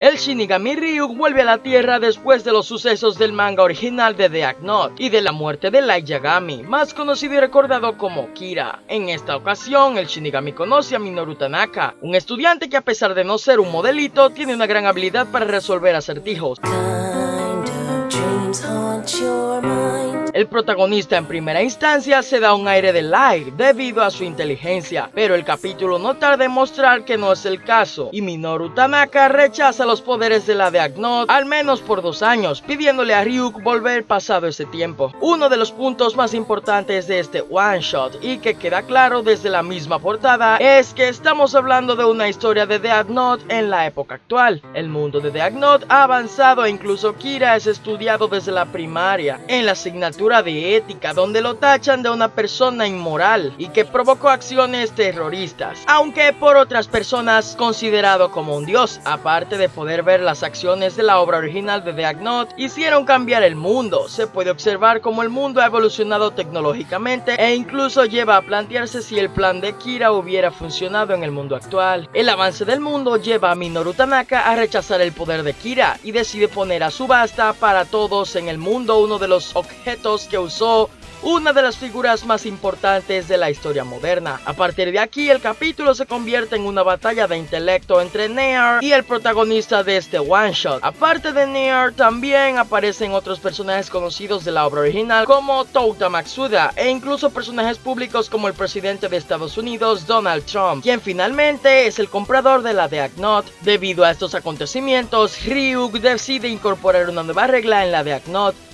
El Shinigami Ryuk vuelve a la Tierra después de los sucesos del manga original de Death Note y de la muerte de Light Yagami, más conocido y recordado como Kira. En esta ocasión, el Shinigami conoce a Minoru Tanaka, un estudiante que a pesar de no ser un modelito, tiene una gran habilidad para resolver acertijos. El protagonista en primera instancia se da un aire de Light debido a su inteligencia, pero el capítulo no tarda en mostrar que no es el caso, y Minoru Tanaka rechaza los poderes de la Death Note al menos por dos años, pidiéndole a Ryuk volver pasado ese tiempo. Uno de los puntos más importantes de este one shot y que queda claro desde la misma portada es que estamos hablando de una historia de Death Note en la época actual. El mundo de Death Note ha avanzado e incluso Kira es estudiado desde la primaria en la asignatura de ética donde lo tachan de una persona inmoral y que provocó acciones terroristas, aunque por otras personas considerado como un dios, aparte de poder ver las acciones de la obra original de Death Note, hicieron cambiar el mundo. Se puede observar cómo el mundo ha evolucionado tecnológicamente e incluso lleva a plantearse si el plan de Kira hubiera funcionado en el mundo actual. El avance del mundo lleva a Minoru Tanaka a rechazar el poder de Kira y decide poner a subasta para todos en el mundo uno de los objetos que usó una de las figuras más importantes de la historia moderna. A partir de aquí, el capítulo se convierte en una batalla de intelecto entre Near y el protagonista de este one shot. Aparte de Near, también aparecen otros personajes conocidos de la obra original como Touta Matsuda e incluso personajes públicos como el presidente de Estados Unidos Donald Trump, quien finalmente es el comprador de la Death. Debido a estos acontecimientos, Ryuk decide incorporar una nueva regla en la Death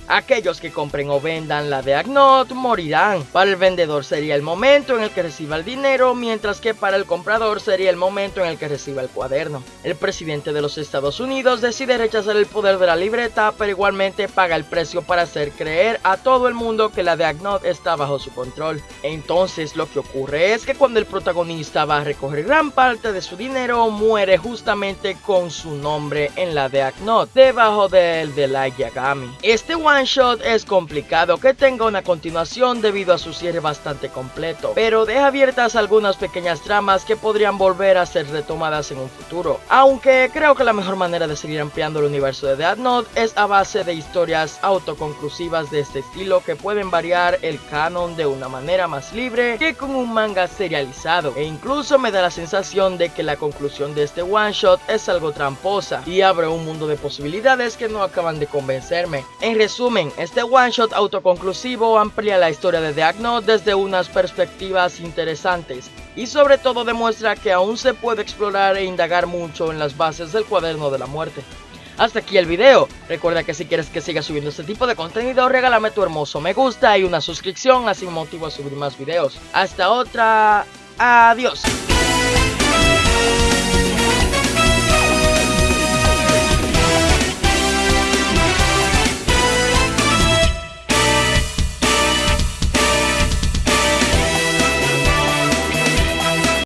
Aquellos que compren o vendan la de Agnot morirán. Para el vendedor sería el momento en el que reciba el dinero, mientras que para el comprador sería el momento en el que reciba el cuaderno. El presidente de los Estados Unidos decide rechazar el poder de la libreta, pero igualmente paga el precio para hacer creer a todo el mundo que la de Agnot está bajo su control. Entonces lo que ocurre es que cuando el protagonista va a recoger gran parte de su dinero, muere justamente con su nombre en la de Agnot, debajo del de la Yagami. Este one one shot es complicado que tenga una continuación debido a su cierre bastante completo, pero deja abiertas algunas pequeñas tramas que podrían volver a ser retomadas en un futuro. Aunque creo que la mejor manera de seguir ampliando el universo de Death Note es a base de historias autoconclusivas de este estilo que pueden variar el canon de una manera más libre que con un manga serializado. E incluso me da la sensación de que la conclusión de este one shot es algo tramposa y abre un mundo de posibilidades que no acaban de convencerme. En resumen, este one shot autoconclusivo amplía la historia de Death Note desde unas perspectivas interesantes y sobre todo demuestra que aún se puede explorar e indagar mucho en las bases del cuaderno de la muerte. Hasta aquí el video, recuerda que si quieres que siga subiendo este tipo de contenido, regálame tu hermoso me gusta y una suscripción, así motivo a subir más videos. Hasta otra, adiós.